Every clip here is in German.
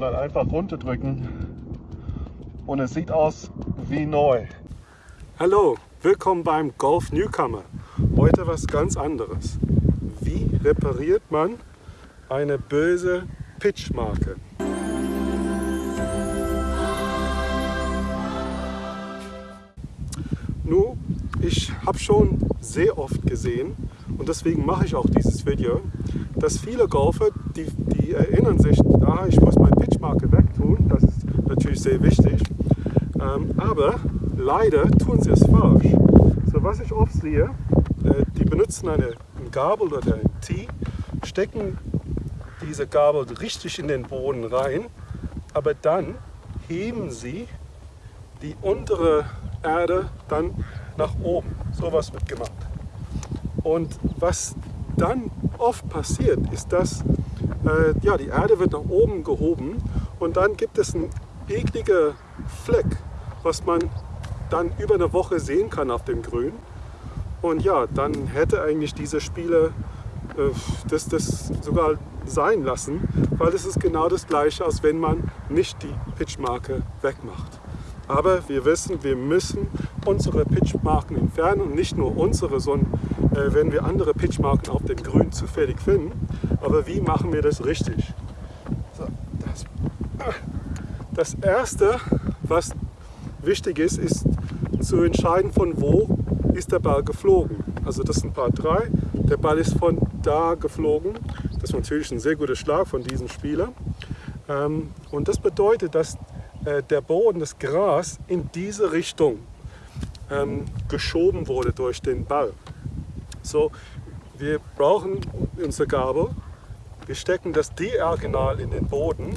und dann einfach runterdrücken und es sieht aus wie neu. Hallo, willkommen beim Golf Newcomer. Heute was ganz anderes. Wie repariert man eine böse Pitchmarke? Nun, ich habe schon sehr oft gesehen und deswegen mache ich auch dieses Video, dass viele Golfer, die, die erinnern sich, ah, ich muss meine Pitchmarke wegtun, das ist natürlich sehr wichtig, ähm, aber leider tun sie es falsch. So was ich oft sehe, äh, die benutzen eine, eine Gabel oder ein Tee, stecken diese Gabel richtig in den Boden rein, aber dann heben sie die untere Erde dann nach oben. So was wird gemacht. Und was dann oft passiert, ist, dass äh, ja, die Erde wird nach oben gehoben und dann gibt es einen ekligen Fleck, was man dann über eine Woche sehen kann auf dem Grün. Und ja, dann hätte eigentlich dieser Spieler äh, das, das sogar sein lassen, weil es ist genau das gleiche, als wenn man nicht die Pitchmarke wegmacht. Aber wir wissen, wir müssen unsere Pitchmarken entfernen und nicht nur unsere, sondern äh, wenn wir andere Pitchmarken auf dem Grün zufällig finden. Aber wie machen wir das richtig? So, das, das Erste, was wichtig ist, ist zu entscheiden, von wo ist der Ball geflogen. Also das sind Part 3. Der Ball ist von da geflogen. Das ist natürlich ein sehr guter Schlag von diesem Spieler. Ähm, und das bedeutet, dass äh, der Boden, das Gras in diese Richtung ähm, geschoben wurde durch den Ball. So, wir brauchen unsere Gabel, wir stecken das diagonal in den Boden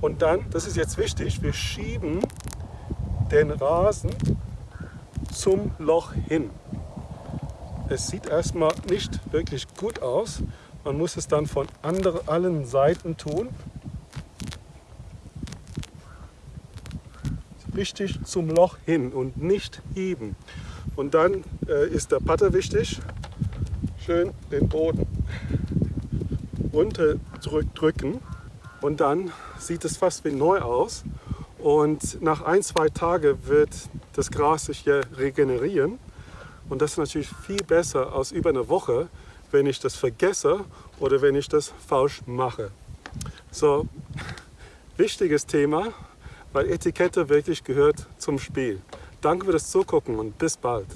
und dann, das ist jetzt wichtig, wir schieben den Rasen zum Loch hin. Es sieht erstmal nicht wirklich gut aus, man muss es dann von anderen, allen Seiten tun. Richtig zum Loch hin und nicht heben. Und dann äh, ist der Putter wichtig. Schön den Boden runter drücken und dann sieht es fast wie neu aus. Und nach ein, zwei Tagen wird das Gras sich hier regenerieren. Und das ist natürlich viel besser als über eine Woche, wenn ich das vergesse oder wenn ich das falsch mache. So, wichtiges Thema, weil Etikette wirklich gehört zum Spiel. Danke für das Zugucken und bis bald.